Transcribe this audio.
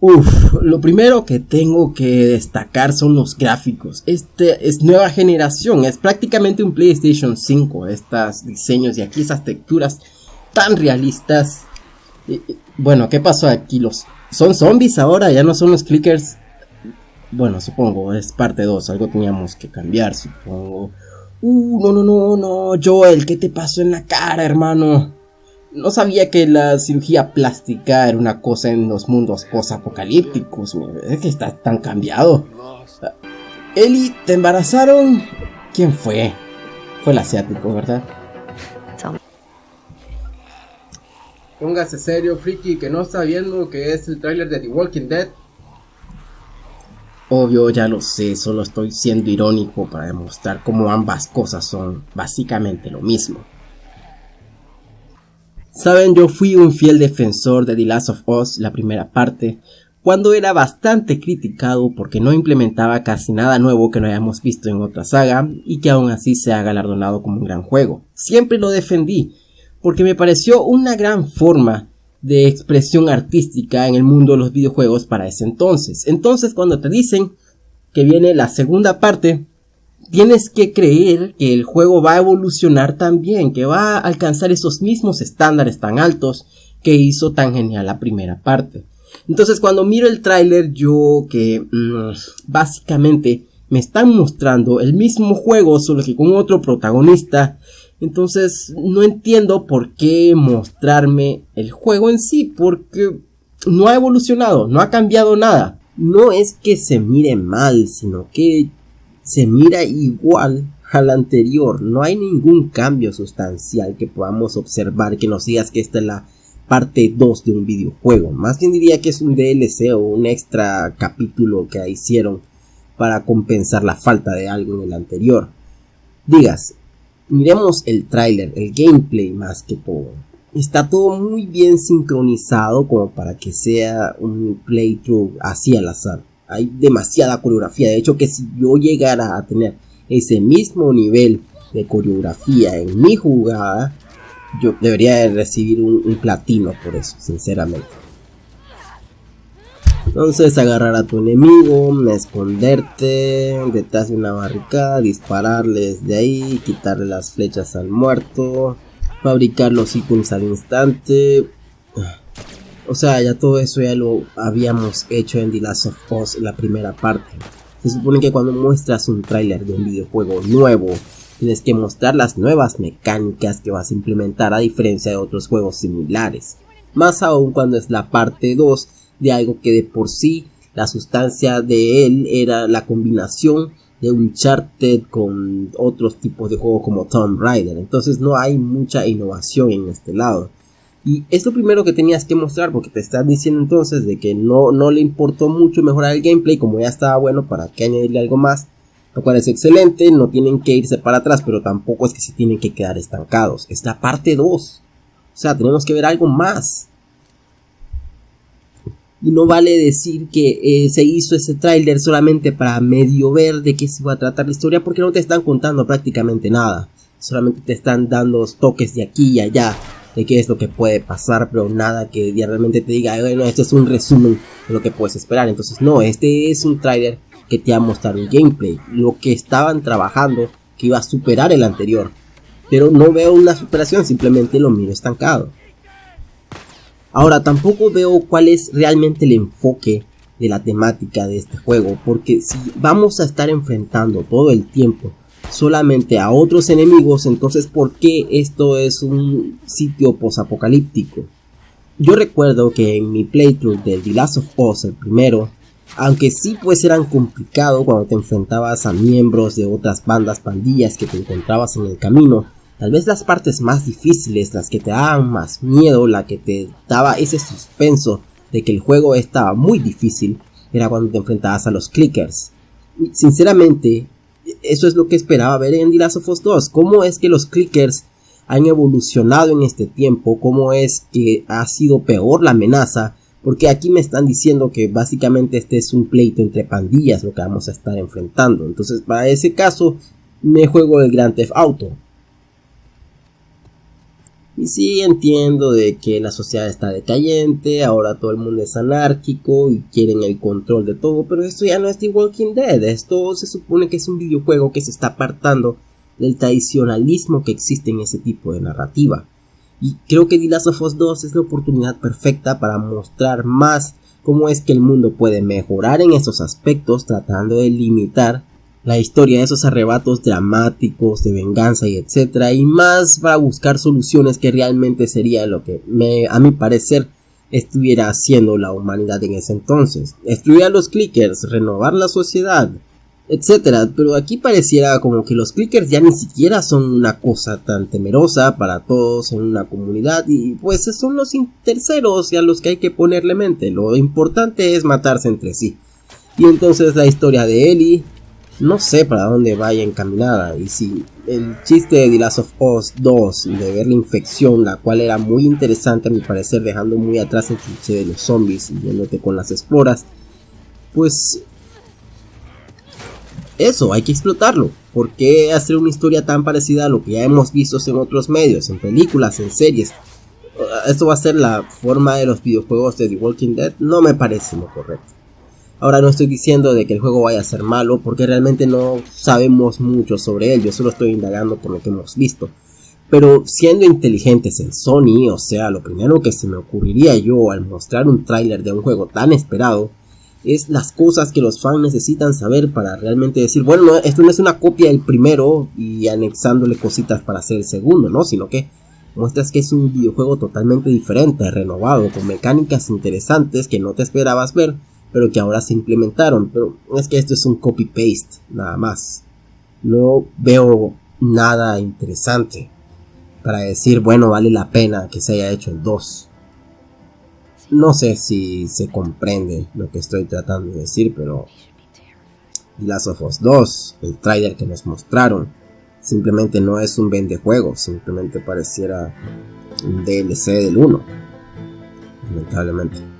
Uf, lo primero que tengo que destacar son los gráficos. Este es nueva generación, es prácticamente un PlayStation 5. Estos diseños y aquí esas texturas tan realistas. Bueno, ¿qué pasó aquí? Los son zombies ahora, ya no son los clickers. Bueno, supongo, es parte 2, algo teníamos que cambiar, supongo. Uh, no, no, no, no, Joel, ¿qué te pasó en la cara, hermano? No sabía que la cirugía plástica era una cosa en los mundos post-apocalípticos. Es que está tan cambiado. Eli, ¿te embarazaron? ¿Quién fue? Fue el asiático, ¿verdad? Póngase serio, friki, que no está viendo que es el tráiler de The Walking Dead. Obvio, ya lo sé, solo estoy siendo irónico para demostrar cómo ambas cosas son básicamente lo mismo. Saben, yo fui un fiel defensor de The Last of Us, la primera parte, cuando era bastante criticado porque no implementaba casi nada nuevo que no hayamos visto en otra saga y que aún así se ha galardonado como un gran juego. Siempre lo defendí, porque me pareció una gran forma de expresión artística en el mundo de los videojuegos para ese entonces. Entonces cuando te dicen que viene la segunda parte, tienes que creer que el juego va a evolucionar también, que va a alcanzar esos mismos estándares tan altos que hizo tan genial la primera parte. Entonces cuando miro el tráiler yo que mm, básicamente me están mostrando el mismo juego solo que con otro protagonista. Entonces no entiendo por qué mostrarme el juego en sí porque no ha evolucionado, no ha cambiado nada. No es que se mire mal, sino que se mira igual al anterior. No hay ningún cambio sustancial que podamos observar que nos digas que esta es la parte 2 de un videojuego. Más bien diría que es un DLC o un extra capítulo que hicieron para compensar la falta de algo en el anterior. Digas, miremos el tráiler, el gameplay más que todo. Está todo muy bien sincronizado como para que sea un playthrough así al azar hay demasiada coreografía. De hecho, que si yo llegara a tener ese mismo nivel de coreografía en mi jugada, yo debería recibir un, platino por eso, sinceramente. Entonces agarrar a tu enemigo, esconderte detrás de una barricada, dispararles de ahí, quitarle las flechas al muerto, fabricar los ítems al instante. O sea, ya todo eso ya lo habíamos hecho en The Last of Us, la primera parte. Se supone que cuando muestras un tráiler de un videojuego nuevo, tienes que mostrar las nuevas mecánicas que vas a implementar a diferencia de otros juegos similares. Más aún cuando es la parte 2 de algo que de por sí la sustancia de él era la combinación de Uncharted con otros tipos de juegos como Tomb Raider. Entonces no hay mucha innovación en este lado. Y es lo primero que tenías que mostrar porque te están diciendo entonces de que no, no le importó mucho mejorar el gameplay como ya estaba bueno para que añadirle algo más. Lo cual es excelente, no tienen que irse para atrás, pero tampoco es que se tienen que quedar estancados. Es la parte 2. O sea, tenemos que ver algo más. Y no vale decir que eh, se hizo ese tráiler solamente para medio ver de qué se va a tratar la historia porque no te están contando prácticamente nada. Solamente te están dando toques de aquí y allá de qué es lo que puede pasar, pero nada que realmente te diga, bueno, este es un resumen de lo que puedes esperar. Entonces, no, este es un trailer que te va a mostrar un gameplay, lo que estaban trabajando, que iba a superar el anterior. Pero no veo una superación, simplemente lo miro estancado. Ahora, tampoco veo cuál es realmente el enfoque de la temática de este juego, porque si vamos a estar enfrentando todo el tiempo solamente a otros enemigos, entonces ¿por qué esto es un sitio posapocalíptico? Yo recuerdo que en mi playthrough del The Last of Us, el primero, aunque sí pues eran complicado cuando te enfrentabas a miembros de otras bandas pandillas que te encontrabas en el camino, tal vez las partes más difíciles, las que te daban más miedo, la que te daba ese suspenso de que el juego estaba muy difícil, era cuando te enfrentabas a los clickers. Sinceramente, eso es lo que esperaba ver en The Last of Us 2. ¿Cómo es que los clickers han evolucionado en este tiempo? ¿Cómo es que ha sido peor la amenaza? Porque aquí me están diciendo que básicamente este es un pleito entre pandillas lo que vamos a estar enfrentando. Entonces, para ese caso, me juego el Grand Theft Auto. Y sí entiendo de que la sociedad está decayente, ahora todo el mundo es anárquico y quieren el control de todo, pero esto ya no es The Walking Dead, esto se supone que es un videojuego que se está apartando del tradicionalismo que existe en ese tipo de narrativa. Y creo que The Last of Us 2 es la oportunidad perfecta para mostrar más cómo es que el mundo puede mejorar en esos aspectos tratando de limitar la historia de esos arrebatos dramáticos de venganza y etcétera y más para buscar soluciones que realmente sería lo que me, a mi parecer estuviera haciendo la humanidad en ese entonces. A los clickers renovar la sociedad etcétera. Pero aquí pareciera como que los clickers ya ni siquiera son una cosa tan temerosa para todos en una comunidad y pues son los terceros a los que hay que ponerle mente. Lo importante es matarse entre sí. Y entonces la historia de Ellie no sé para dónde vaya encaminada y si el chiste de The Last of Us 2 de ver la infección la cual era muy interesante a mi parecer dejando muy atrás el cliché de los zombies y yéndote con las esporas pues eso hay que explotarlo. ¿por qué hacer una historia tan parecida a lo que ya hemos visto en otros medios en películas en series esto va a ser la forma de los videojuegos de The Walking Dead no me parece lo correcto Ahora no estoy diciendo de que el juego vaya a ser malo porque realmente no sabemos mucho sobre él, yo solo estoy indagando por lo que hemos visto. Pero siendo inteligentes en Sony, o sea, lo primero que se me ocurriría yo al mostrar un tráiler de un juego tan esperado es las cosas que los fans necesitan saber para realmente decir, bueno, esto no es una copia del primero y anexándole cositas para hacer el segundo, ¿no? Sino que muestras que es un videojuego totalmente diferente, renovado, con mecánicas interesantes que no te esperabas ver pero que ahora se implementaron. Pero es que esto es un copy-paste, nada más. No veo nada interesante para decir, bueno, vale la pena que se haya hecho el 2. No sé si se comprende lo que estoy tratando de decir, pero Last of Us 2, el trailer que nos mostraron, simplemente no es un vendejuego, simplemente pareciera un DLC del 1. Lamentablemente.